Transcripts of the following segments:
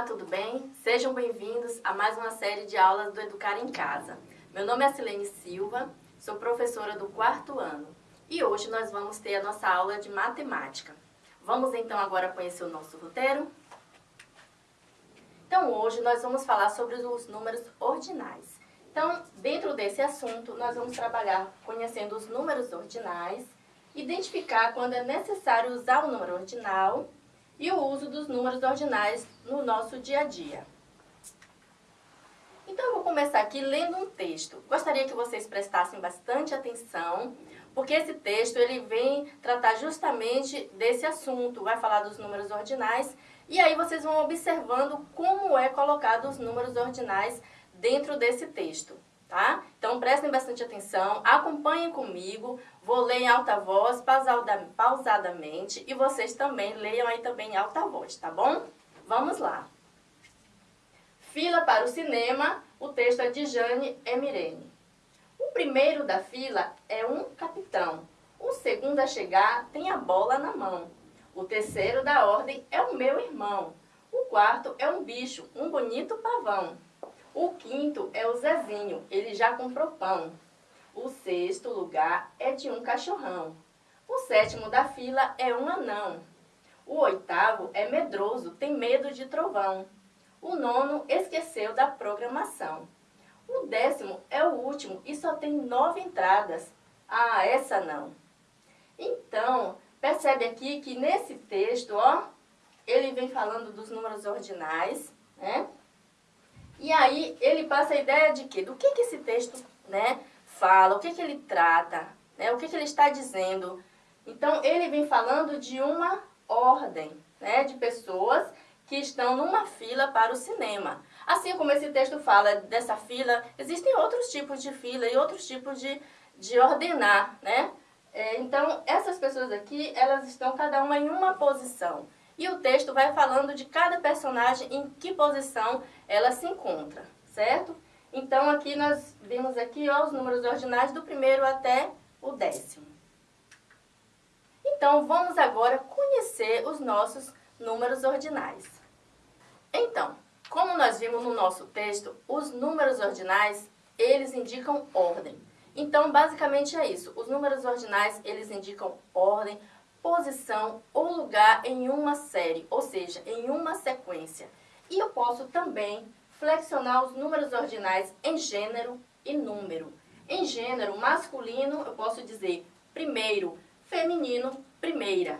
Olá, tudo bem? Sejam bem-vindos a mais uma série de aulas do Educar em Casa. Meu nome é Silene Silva, sou professora do quarto ano e hoje nós vamos ter a nossa aula de matemática. Vamos então agora conhecer o nosso roteiro? Então hoje nós vamos falar sobre os números ordinais. Então, dentro desse assunto, nós vamos trabalhar conhecendo os números ordinais, identificar quando é necessário usar o número ordinal e o uso dos números ordinais no nosso dia a dia. Então, eu vou começar aqui lendo um texto. Gostaria que vocês prestassem bastante atenção, porque esse texto ele vem tratar justamente desse assunto, vai falar dos números ordinais, e aí vocês vão observando como é colocado os números ordinais dentro desse texto tá? Então prestem bastante atenção, acompanhem comigo, vou ler em alta voz, pausadamente, e vocês também leiam aí também em alta voz, tá bom? Vamos lá. Fila para o cinema, o texto é de Jane Emirene. O primeiro da fila é um capitão, o segundo a chegar tem a bola na mão. O terceiro da ordem é o meu irmão. O quarto é um bicho, um bonito pavão. O quinto é o Zezinho, ele já comprou pão. O sexto lugar é de um cachorrão. O sétimo da fila é um anão. O oitavo é medroso, tem medo de trovão. O nono esqueceu da programação. O décimo é o último e só tem nove entradas. Ah, essa não. Então, percebe aqui que nesse texto, ó, ele vem falando dos números ordinais, né? E aí ele passa a ideia de quê? Do que, que esse texto né, fala, o que, que ele trata, né, o que, que ele está dizendo. Então ele vem falando de uma ordem né, de pessoas que estão numa fila para o cinema. Assim como esse texto fala dessa fila, existem outros tipos de fila e outros tipos de, de ordenar, né? É, então, essas pessoas aqui, elas estão cada uma em uma posição e o texto vai falando de cada personagem em que posição ela se encontra, certo? Então aqui nós vimos aqui ó, os números ordinais do primeiro até o décimo. Então vamos agora conhecer os nossos números ordinais. Então, como nós vimos no nosso texto, os números ordinais, eles indicam ordem. Então, basicamente é isso. Os números ordinais, eles indicam ordem, posição ou lugar em uma série, ou seja, em uma sequência. E eu posso também flexionar os números ordinais em gênero e número. Em gênero masculino, eu posso dizer primeiro, feminino, primeira.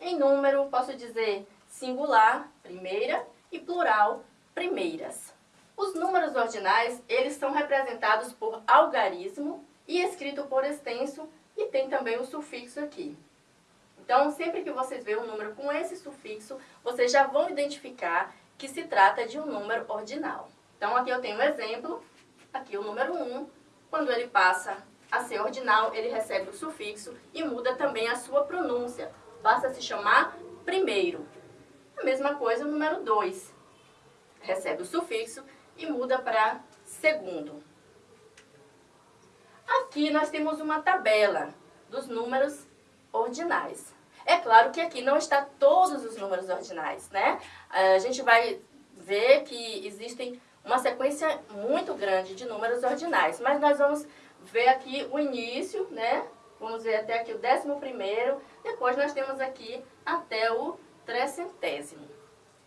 Em número, posso dizer singular, primeira, e plural, primeiras. Os números ordinais, eles são representados por algarismo e escrito por extenso, e tem também o sufixo aqui. Então, sempre que vocês verem um número com esse sufixo, vocês já vão identificar que se trata de um número ordinal. Então, aqui eu tenho um exemplo, aqui o número 1, quando ele passa a ser ordinal, ele recebe o sufixo e muda também a sua pronúncia. Basta se chamar primeiro. A mesma coisa o número 2. Recebe o sufixo e muda para segundo. Aqui nós temos uma tabela dos números ordinais. É claro que aqui não está todos os números ordinais, né? A gente vai ver que existem uma sequência muito grande de números ordinais, mas nós vamos ver aqui o início, né? Vamos ver até aqui o décimo primeiro, depois nós temos aqui até o trecentésimo.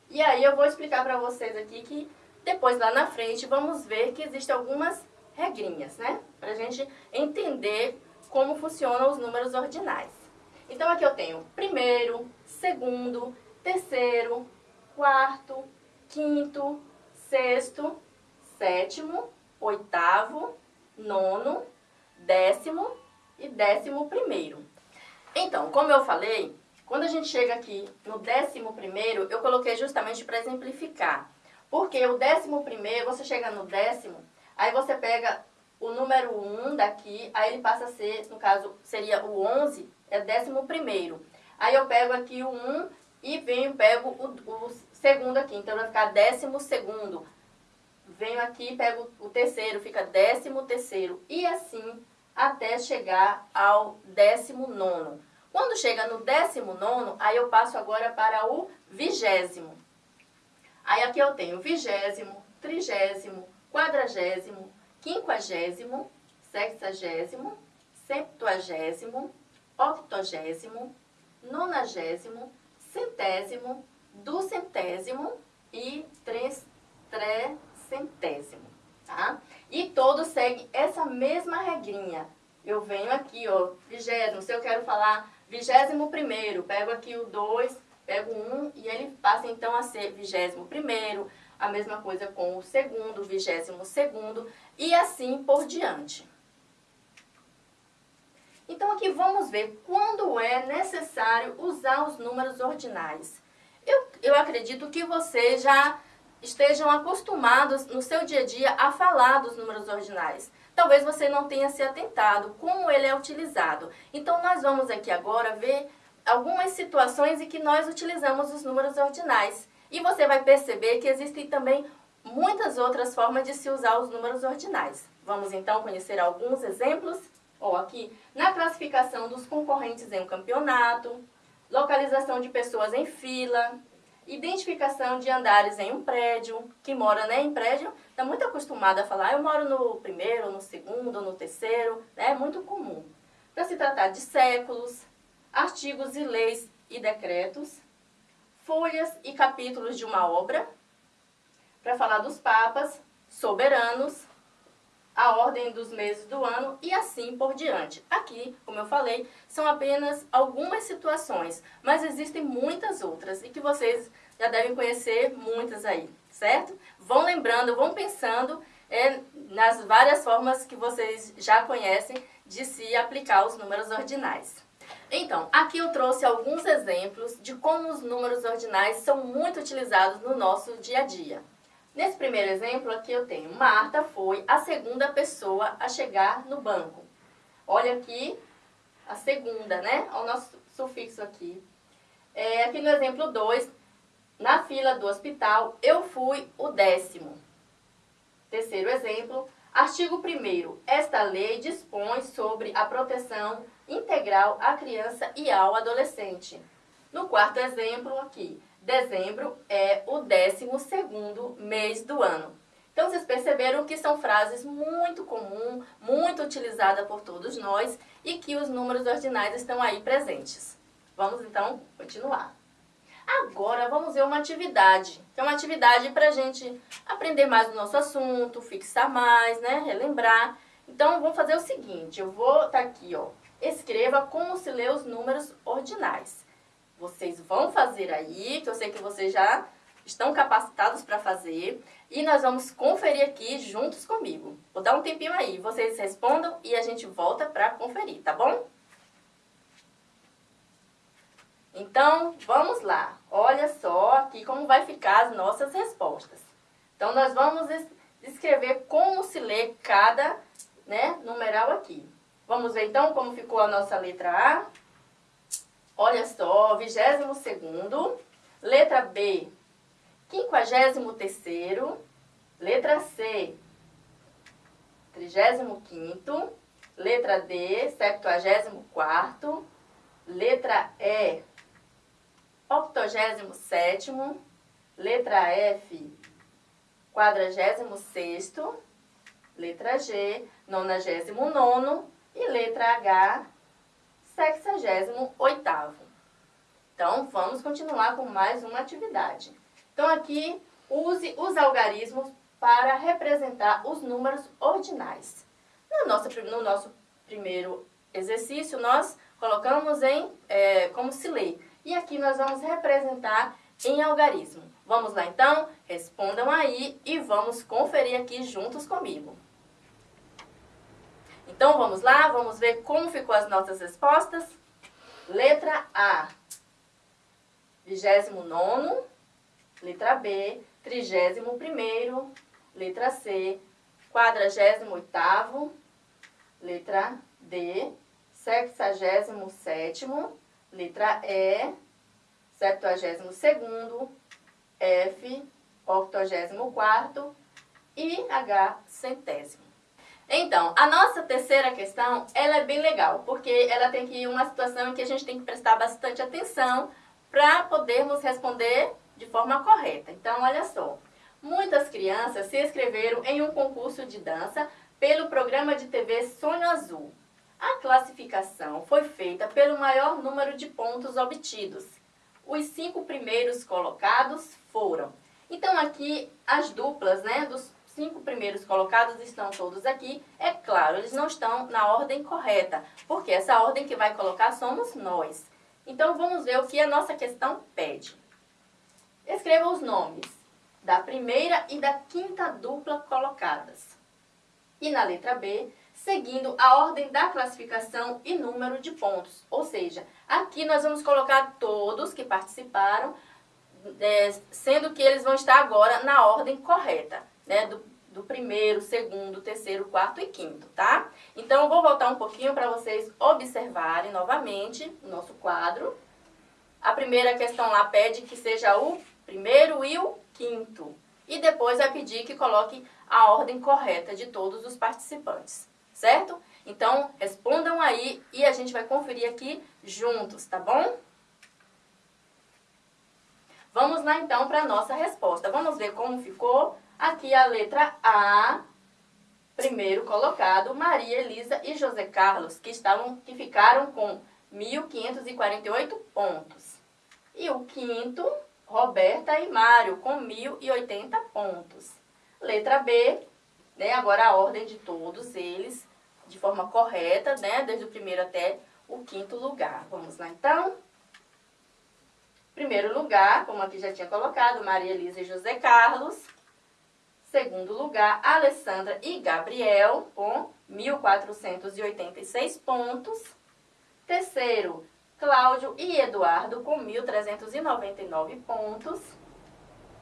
E aí eu vou explicar para vocês aqui que depois lá na frente vamos ver que existem algumas regrinhas, né? Para a gente entender como funcionam os números ordinais. Então, aqui eu tenho primeiro, segundo, terceiro, quarto, quinto, sexto, sétimo, oitavo, nono, décimo e décimo primeiro. Então, como eu falei, quando a gente chega aqui no décimo primeiro, eu coloquei justamente para exemplificar. Porque o décimo primeiro, você chega no décimo, aí você pega o número 1 um daqui, aí ele passa a ser, no caso, seria o 11, é décimo primeiro. Aí eu pego aqui o 1 e venho, pego o, o segundo aqui, então vai ficar décimo segundo. Venho aqui pego o terceiro, fica décimo terceiro. E assim até chegar ao décimo nono. Quando chega no décimo nono, aí eu passo agora para o vigésimo. Aí aqui eu tenho vigésimo, trigésimo, quadragésimo, quinquagésimo, sexagésimo, septuagésimo, octogésimo, nonagésimo, centésimo, duzentésimo e trecentésimo, tá? E todos seguem essa mesma regrinha. Eu venho aqui, ó, vigésimo, se eu quero falar vigésimo primeiro, pego aqui o 2, pego o 1 um, e ele passa então a ser vigésimo primeiro, a mesma coisa com o segundo, vigésimo segundo e assim por diante. Então aqui vamos ver quando é necessário usar os números ordinais. Eu, eu acredito que vocês já estejam acostumados no seu dia a dia a falar dos números ordinais. Talvez você não tenha se atentado como ele é utilizado. Então nós vamos aqui agora ver algumas situações em que nós utilizamos os números ordinais. E você vai perceber que existem também muitas outras formas de se usar os números ordinais. Vamos então conhecer alguns exemplos? Ó, aqui, na classificação dos concorrentes em um campeonato, localização de pessoas em fila, identificação de andares em um prédio, que mora né, em prédio, está muito acostumado a falar, eu moro no primeiro, no segundo, no terceiro, né, é muito comum. Para se tratar de séculos, artigos e leis e decretos, folhas e capítulos de uma obra, para falar dos papas, soberanos, a ordem dos meses do ano e assim por diante. Aqui, como eu falei, são apenas algumas situações, mas existem muitas outras e que vocês já devem conhecer muitas aí, certo? Vão lembrando, vão pensando é, nas várias formas que vocês já conhecem de se aplicar os números ordinais. Então, aqui eu trouxe alguns exemplos de como os números ordinais são muito utilizados no nosso dia a dia. Nesse primeiro exemplo aqui eu tenho, Marta foi a segunda pessoa a chegar no banco. Olha aqui a segunda, né? Olha o nosso sufixo aqui. É, aqui no exemplo 2, na fila do hospital, eu fui o décimo. Terceiro exemplo, artigo 1 Esta lei dispõe sobre a proteção integral à criança e ao adolescente. No quarto exemplo aqui, dezembro é o 12 mês do ano. Então, vocês perceberam que são frases muito comuns, muito utilizadas por todos nós e que os números ordinais estão aí presentes. Vamos, então, continuar. Agora, vamos ver uma atividade, que é uma atividade para a gente aprender mais do nosso assunto, fixar mais, né, relembrar. Então, vamos fazer o seguinte, eu vou estar tá aqui, ó, escreva como se lê os números ordinais. Vocês vão fazer aí, que eu sei que vocês já estão capacitados para fazer. E nós vamos conferir aqui juntos comigo. Vou dar um tempinho aí, vocês respondam e a gente volta para conferir, tá bom? Então, vamos lá. Olha só aqui como vai ficar as nossas respostas. Então, nós vamos escrever como se lê cada né, numeral aqui. Vamos ver então como ficou a nossa letra A. Olha só, 22 segundo, letra B, 53º, letra C, 35º, letra D, 74º, letra E, 87º, letra F, 46º, letra G, 99º e letra H, 68º. Então, vamos continuar com mais uma atividade. Então, aqui, use os algarismos para representar os números ordinais. No nosso, no nosso primeiro exercício, nós colocamos em é, como se lê. E aqui nós vamos representar em algarismo. Vamos lá, então? Respondam aí e vamos conferir aqui juntos comigo. Então, vamos lá, vamos ver como ficou as nossas respostas. Letra A, 29 letra B, 31 letra C, 48 letra D, 67 letra E, 72 F, 84 e H, centésimo. Então, a nossa terceira questão, ela é bem legal, porque ela tem que ir uma situação em que a gente tem que prestar bastante atenção para podermos responder de forma correta. Então, olha só. Muitas crianças se inscreveram em um concurso de dança pelo programa de TV Sonho Azul. A classificação foi feita pelo maior número de pontos obtidos. Os cinco primeiros colocados foram. Então, aqui, as duplas, né, dos cinco primeiros colocados estão todos aqui. É claro, eles não estão na ordem correta, porque essa ordem que vai colocar somos nós. Então, vamos ver o que a nossa questão pede. Escreva os nomes da primeira e da quinta dupla colocadas. E na letra B, seguindo a ordem da classificação e número de pontos. Ou seja, aqui nós vamos colocar todos que participaram, é, sendo que eles vão estar agora na ordem correta né, do, do primeiro, segundo, terceiro, quarto e quinto, tá? Então, eu vou voltar um pouquinho para vocês observarem novamente o nosso quadro. A primeira questão lá pede que seja o primeiro e o quinto. E depois vai pedir que coloque a ordem correta de todos os participantes, certo? Então, respondam aí e a gente vai conferir aqui juntos, tá bom? Vamos lá então para a nossa resposta. Vamos ver como ficou Aqui a letra A, primeiro colocado, Maria Elisa e José Carlos, que, estavam, que ficaram com 1.548 pontos. E o quinto, Roberta e Mário, com 1.080 pontos. Letra B, né, agora a ordem de todos eles, de forma correta, né, desde o primeiro até o quinto lugar. Vamos lá, então? Primeiro lugar, como aqui já tinha colocado, Maria Elisa e José Carlos. Segundo lugar, Alessandra e Gabriel, com 1.486 pontos. Terceiro, Cláudio e Eduardo, com 1.399 pontos.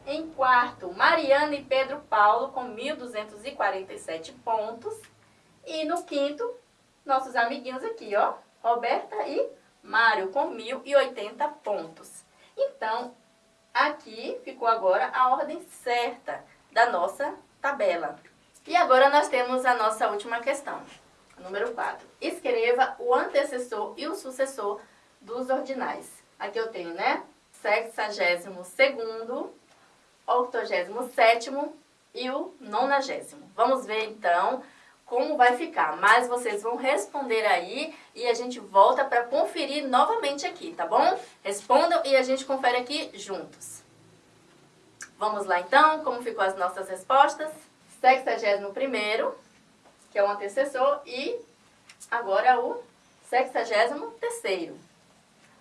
Em quarto, Mariana e Pedro Paulo, com 1.247 pontos. E no quinto, nossos amiguinhos aqui, ó, Roberta e Mário, com 1.080 pontos. Então, aqui ficou agora a ordem certa da nossa tabela. E agora nós temos a nossa última questão, número 4. Escreva o antecessor e o sucessor dos ordinais. Aqui eu tenho, né? Sexagésimo segundo, octogésimo sétimo e o nonagésimo. Vamos ver então como vai ficar, mas vocês vão responder aí e a gente volta para conferir novamente aqui, tá bom? Respondam e a gente confere aqui juntos. Vamos lá então, como ficou as nossas respostas? 61 que é o antecessor, e agora o 63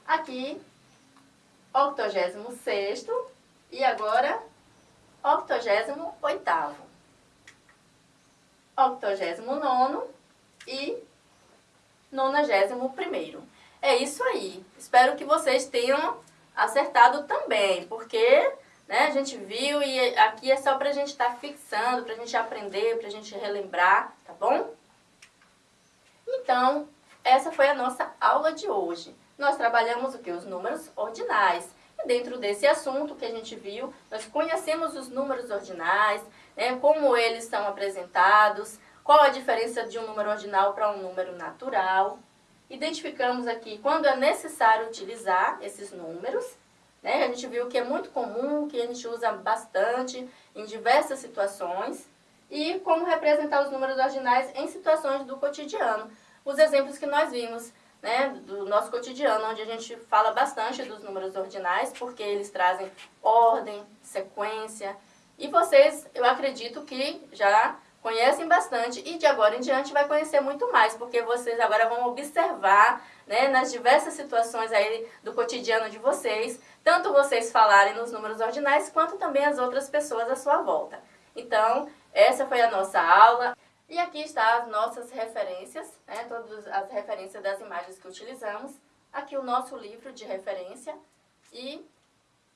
Aqui, 86 e agora 88 89 e 91 É isso aí. Espero que vocês tenham acertado também, porque né? A gente viu e aqui é só para a gente estar tá fixando, para a gente aprender, para a gente relembrar, tá bom? Então, essa foi a nossa aula de hoje. Nós trabalhamos o que? Os números ordinais. E dentro desse assunto que a gente viu, nós conhecemos os números ordinais, né? como eles são apresentados, qual a diferença de um número ordinal para um número natural. Identificamos aqui quando é necessário utilizar esses números né? A gente viu que é muito comum, que a gente usa bastante em diversas situações. E como representar os números ordinais em situações do cotidiano. Os exemplos que nós vimos né, do nosso cotidiano, onde a gente fala bastante dos números ordinais, porque eles trazem ordem, sequência. E vocês, eu acredito que já conhecem bastante e de agora em diante vai conhecer muito mais, porque vocês agora vão observar né, nas diversas situações aí do cotidiano de vocês, tanto vocês falarem nos números ordinais, quanto também as outras pessoas à sua volta. Então, essa foi a nossa aula. E aqui estão as nossas referências, né, todas as referências das imagens que utilizamos. Aqui o nosso livro de referência e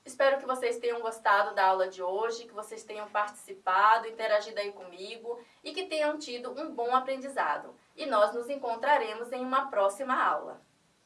Espero que vocês tenham gostado da aula de hoje, que vocês tenham participado, interagido aí comigo e que tenham tido um bom aprendizado. E nós nos encontraremos em uma próxima aula.